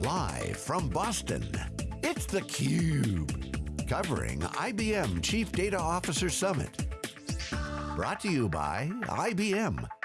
Live from Boston, it's theCUBE. Covering IBM Chief Data Officer Summit. Brought to you by IBM.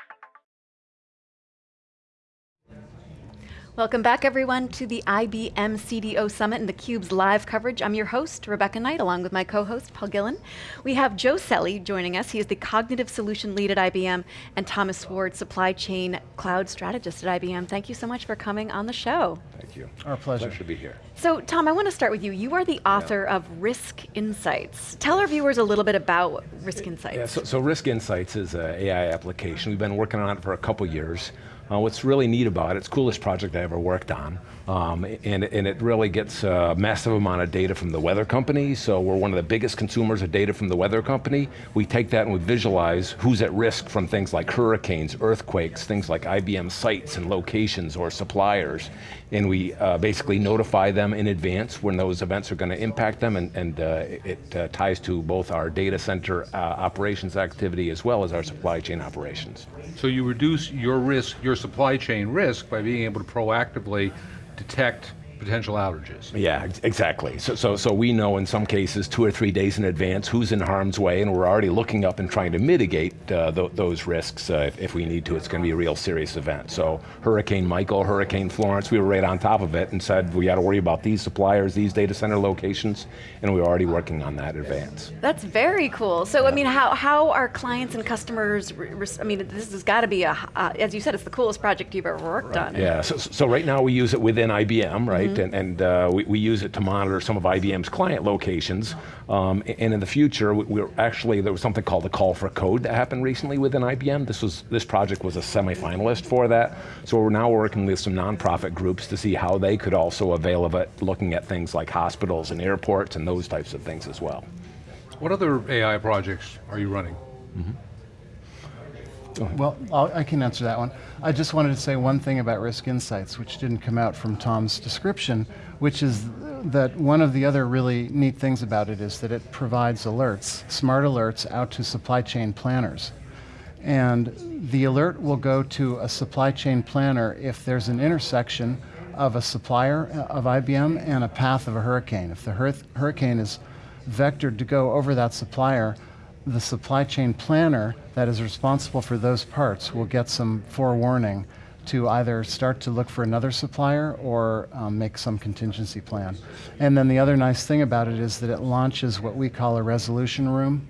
Welcome back everyone to the IBM CDO Summit and theCUBE's live coverage. I'm your host, Rebecca Knight, along with my co-host, Paul Gillin. We have Joe Selle joining us. He is the Cognitive Solution Lead at IBM, and Thomas Ward, Supply Chain Cloud Strategist at IBM. Thank you so much for coming on the show. Thank you. Our pleasure. Pleasure to be here. So Tom, I want to start with you. You are the author yeah. of Risk Insights. Tell our viewers a little bit about Risk Insights. Yeah, so, so Risk Insights is an AI application. We've been working on it for a couple years. Uh, what's really neat about it, it's the coolest project I ever worked on, um, and, and it really gets a massive amount of data from the weather company, so we're one of the biggest consumers of data from the weather company. We take that and we visualize who's at risk from things like hurricanes, earthquakes, things like IBM sites and locations or suppliers, and we uh, basically notify them in advance when those events are going to impact them, and, and uh, it uh, ties to both our data center uh, operations activity as well as our supply chain operations. So you reduce your risk, your supply chain risk by being able to proactively detect potential outages. Yeah, exactly. So, so, so we know in some cases two or three days in advance who's in harm's way and we're already looking up and trying to mitigate uh, th those risks uh, if, if, we need to. It's going to be a real serious event. So Hurricane Michael, Hurricane Florence, we were right on top of it and said we got to worry about these suppliers, these data center locations, and we are already working on that in advance. That's very cool. So yeah. I mean, how, how are clients and customers, I mean, this has got to be, a, uh, as you said, it's the coolest project you've ever worked right. on. Yeah, so, so right now we use it within IBM, right? Mm -hmm and, and uh, we, we, use it to monitor some of IBM's client locations. Um, and in the future, we, are actually, there was something called the call for code that happened recently within IBM. This, was, this project was a semi-finalist for that. So we're now working with some nonprofit groups to see how they could also avail of it, looking at things like hospitals and airports and those types of things as well. What other AI projects are you running? Mm -hmm. Well, I'll, i can answer that one. I just wanted to say one thing about Risk Insights, which didn't come out from Tom's description, which is that one of the other really neat things about it is that it provides alerts, smart alerts out to supply chain planners. And the alert will go to a supply chain planner if there's an intersection of a supplier uh, of IBM and a path of a hurricane. If the hurricane is vectored to go over that supplier, the supply chain planner that is responsible for those parts will get some forewarning to either start to look for another supplier or um, make some contingency plan. And then the other nice thing about it is that it launches what we call a resolution room.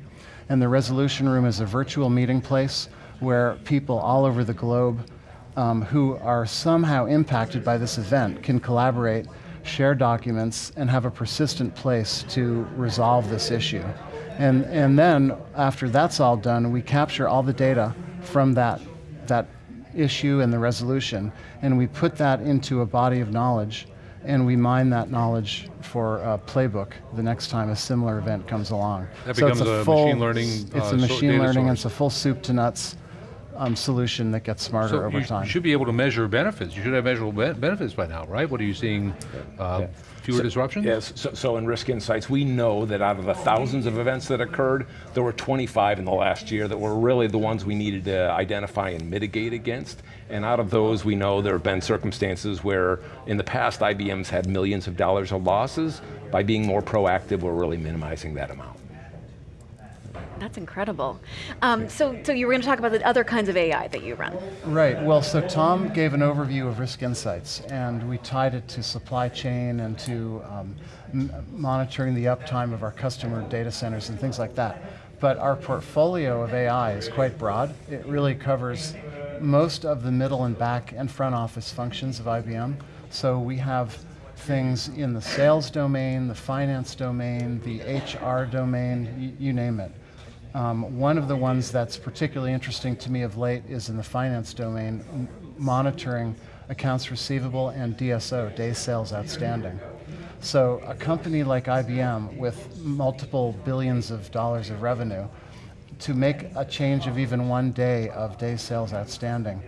And the resolution room is a virtual meeting place where people all over the globe um, who are somehow impacted by this event can collaborate, share documents, and have a persistent place to resolve this issue. And, and then, after that's all done, we capture all the data from that, that issue and the resolution, and we put that into a body of knowledge, and we mine that knowledge for a playbook the next time a similar event comes along. That so becomes a, a full, machine learning It's uh, a machine learning, source. it's a full soup to nuts um, solution that gets smarter so over you time. You should be able to measure benefits. You should have measurable be benefits by now, right? What are you seeing? Uh, yeah. Fewer so, disruptions? Yes, so, so, in Risk Insights, we know that out of the thousands of events that occurred, there were 25 in the last year that were really the ones we needed to identify and mitigate against. And out of those, we know there have been circumstances where in the past, IBM's had millions of dollars of losses. By being more proactive, we're really minimizing that amount. That's incredible. Um, so, so you were going to talk about the other kinds of AI that you run. Right, well, so Tom gave an overview of Risk Insights, and we tied it to supply chain and to um, monitoring the uptime of our customer data centers and things like that. But our portfolio of AI is quite broad. It really covers most of the middle and back and front office functions of IBM. So we have things in the sales domain, the finance domain, the HR domain, you name it. Um, one of the ones that's particularly interesting to me of late is in the finance domain, monitoring accounts receivable and DSO, day sales outstanding. So a company like IBM with multiple billions of dollars of revenue, to make a change of even one day of day sales outstanding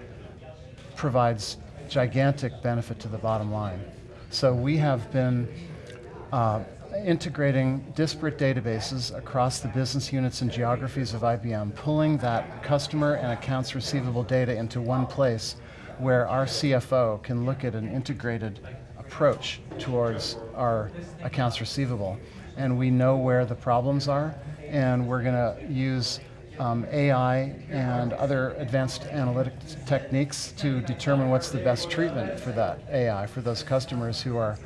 provides gigantic benefit to the bottom line. So we have been uh, integrating disparate databases across the business units and geographies of IBM, pulling that customer and accounts receivable data into one place where our CFO can look at an integrated approach towards our accounts receivable. And we know where the problems are, and we're going to use um, AI and other advanced analytic techniques to determine what's the best treatment for that AI, for those customers who are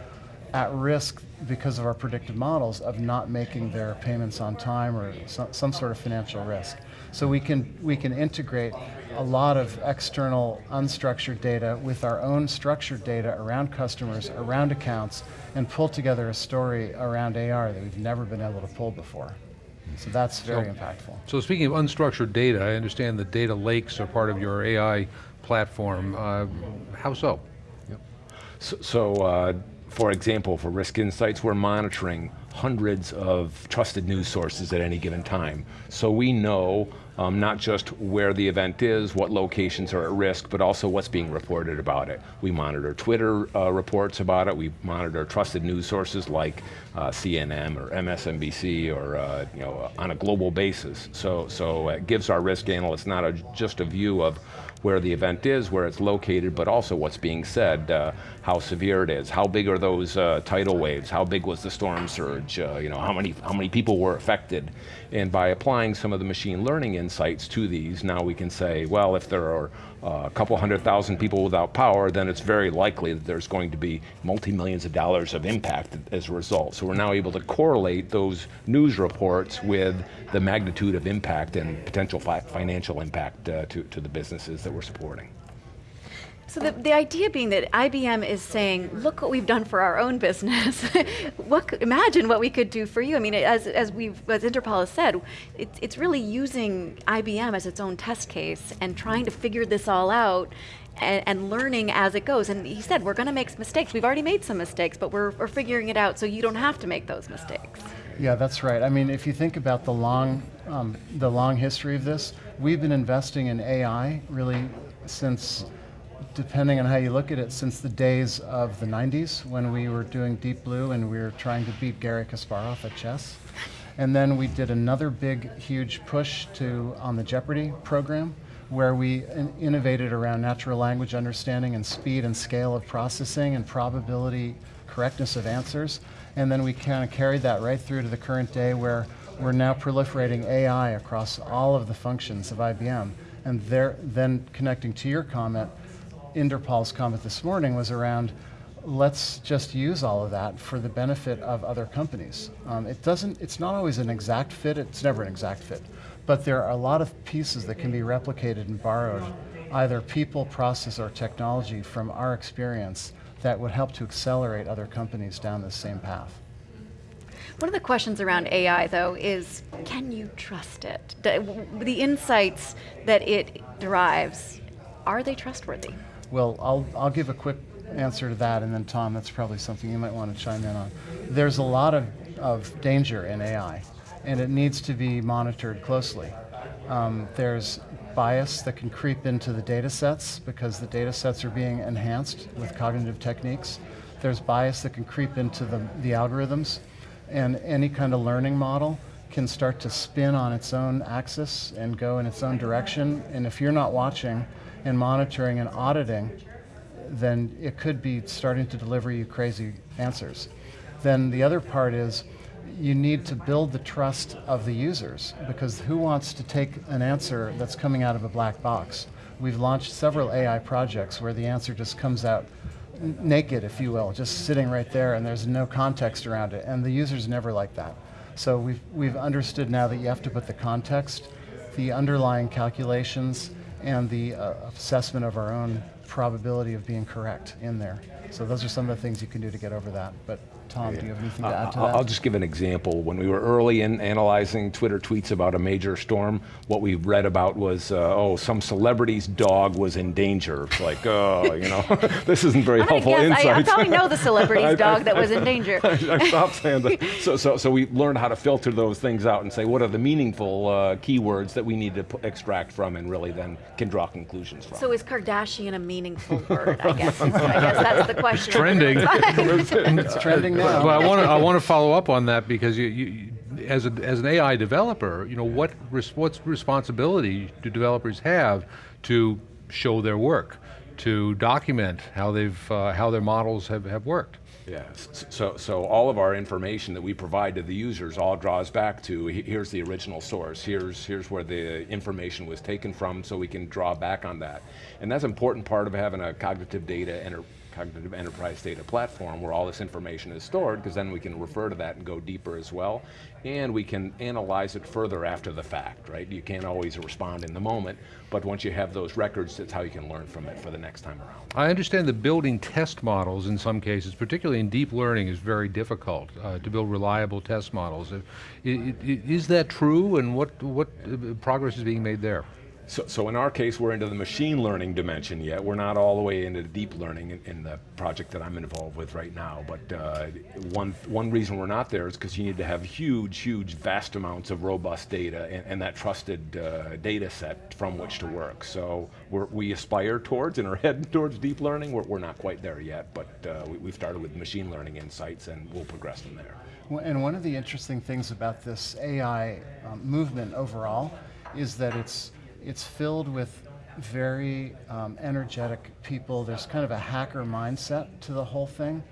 at risk because of our predictive models of not making their payments on time or some, some sort of financial risk. So we can, we can integrate a lot of external unstructured data with our own structured data around customers, around accounts, and pull together a story around AR that we've never been able to pull before. So that's very so, impactful. So speaking of unstructured data, I understand the data lakes are part of your AI platform. Uh, how so? Yep. So, so uh, for example, for Risk Insights, we're monitoring hundreds of trusted news sources at any given time. So we know um, not just where the event is, what locations are at risk, but also what's being reported about it. We monitor Twitter uh, reports about it, we monitor trusted news sources like uh, CNN or MSNBC or uh, you know, on a global basis. So, so it gives our risk analysts not a, just a view of where the event is, where it's located, but also what's being said, uh, how severe it is, how big are those uh, tidal waves, how big was the storm surge, uh, you know, how many, how many people were affected. And by applying some of the machine learning insights to these, now we can say, well, if there are a couple hundred thousand people without power, then it's very likely that there's going to be multi-millions of dollars of impact as a result. So we're now able to correlate those news reports with the magnitude of impact and potential fi financial impact uh, to, to the businesses that we're supporting. So the, the idea being that IBM is saying, look what we've done for our own business. what, imagine what we could do for you. I mean, as, as, we've, as Inderpal has said, it's, it's really using IBM as its own test case and trying to figure this all out and, and, learning as it goes. And he said, we're going to make mistakes. We've already made some mistakes, but we're, we're figuring it out so you don't have to make those mistakes. Yeah, that's right. I mean, if you think about the long, um, the long history of this, we've been investing in AI really since depending on how you look at it, since the days of the 90s when we were doing Deep Blue and we were trying to beat Gary Kasparov at chess. And then we did another big, huge push to on the Jeopardy program, where we in innovated around natural language understanding and speed and scale of processing and probability correctness of answers. And then we kind of carried that right through to the current day where we're now proliferating AI across all of the functions of IBM. And there, then connecting to your comment, Inderpal's comment this morning was around let's just use all of that for the benefit of other companies. Um, it doesn't, it's not always an exact fit, it's never an exact fit, but there are a lot of pieces that can be replicated and borrowed, either people, process, or technology from our experience that would help to accelerate other companies down the same path. One of the questions around AI, though, is can you trust it? The insights that it derives, are they trustworthy? Well, I'll, I'll give a quick answer to that, and then Tom, that's probably something you might want to chime in on. There's a lot of, of danger in AI, and it needs to be monitored closely. Um, there's bias that can creep into the data sets because the data sets are being enhanced with cognitive techniques. There's bias that can creep into the, the algorithms, and any kind of learning model can start to spin on its own axis and go in its own direction, and if you're not watching, and monitoring and auditing, then it could be starting to deliver you crazy answers. Then the other part is you need to build the trust of the users because who wants to take an answer that's coming out of a black box? We've launched several AI projects where the answer just comes out naked, if you will, just sitting right there and there's no context around it. And the users never like that. So we've, we've understood now that you have to put the context, the underlying calculations, and the uh, assessment of our own probability of being correct in there. So those are some of the things you can do to get over that. But Tom, do you have anything to uh, add to that? I'll just give an example. When we were early in analyzing Twitter tweets about a major storm, what we read about was, uh, oh, some celebrity's dog was in danger. It's like, oh, you know, this isn't very helpful insight. I, I, probably know the celebrity's dog that was in danger. I, I stopped saying that. So, so, so we learned how to filter those things out and say, what are the meaningful uh, keywords that we need to extract from and really then can draw conclusions from. So is Kardashian a meaningful word, I guess? I guess that's the question. It's trending. it's trending well, I want to I want to follow up on that because you, you, as a, as an AI developer, you know what res, what's responsibility do developers have to show their work, to document how they've uh, how their models have, have worked. Yeah, so, so all of our information that we provide to the users all draws back to, here's the original source, here's, here's where the information was taken from, so we can draw back on that. And that's an important part of having a cognitive data, enter, cognitive enterprise data platform where all this information is stored, because then we can refer to that and go deeper as well. And we can analyze it further after the fact, right? You can't always respond in the moment, but once you have those records, that's how you can learn from it for the next time around. I understand that building test models in some cases, particularly in deep learning, is very difficult uh, to build reliable test models. Uh, i- i- i- Is that true, and what what uh, progress is being made there? So, so in our case, we're into the machine learning dimension yet. We're not all the way into deep learning in, in the project that I'm involved with right now. But uh, one, one reason we're not there is because you need to have huge, huge, vast amounts of robust data and, and that trusted uh, data set from which to work. So we aspire towards and are heading towards deep learning. We're, we're not quite there yet, but uh, we, we've started with machine learning insights and we'll progress from there. Well, And one of the interesting things about this AI um, movement overall is that it's it's filled with very um, energetic people. There's kind of a hacker mindset to the whole thing.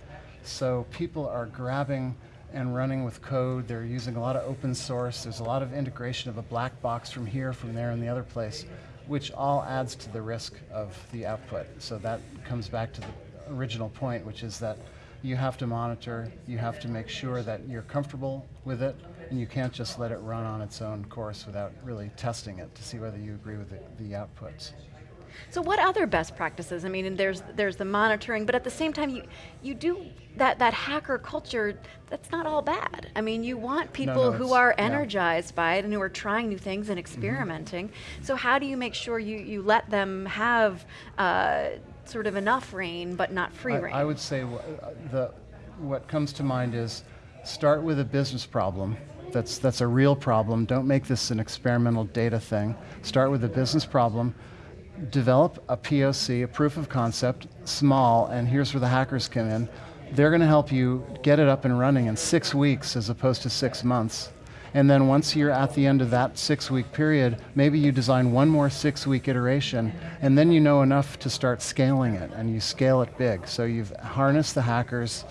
So people are grabbing and running with code. They're using a lot of open source. There's a lot of integration of a black box from here, from there, and the other place, which all adds to the risk of the output. So that comes back to the original point, which is that you have to monitor, you have to make sure that you're comfortable with it, and you can't just let it run on its own course without really testing it to see whether you agree with the, the outputs. So what other best practices? I mean, there's there's the monitoring, but at the same time, you you do that that hacker culture. That's not all bad. I mean, you want people no, who it's- are yeah. energized by it and who are trying new things and experimenting. So how do you make sure you you let them have uh, sort of enough rein, but not free I, rein? I would say uh, the, what comes to mind is start with a business problem. That's, that's a real problem. Don't make this an experimental data thing. Start with a business problem. Develop a POC, a proof of concept, small, and here's where the hackers come in. They're going to help you get it up and running in six weeks as opposed to six months. And then once you're at the end of that six week period, maybe you design one more six week iteration, and then you know enough to start scaling it, and you scale it big. So you've harnessed the hackers,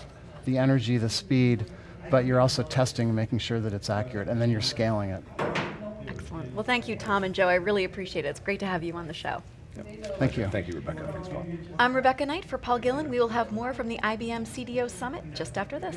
the energy, the speed, but you're also testing and making sure that it's accurate, and then you're scaling it. Excellent. Well, thank you, Tom and Joe. I really appreciate it. It's great to have you on the show. Thank you. Thank you, Rebecca. Thanks, Paul. I'm Rebecca Knight for Paul Gillin. We will have more from the IBM CDO Summit just after this.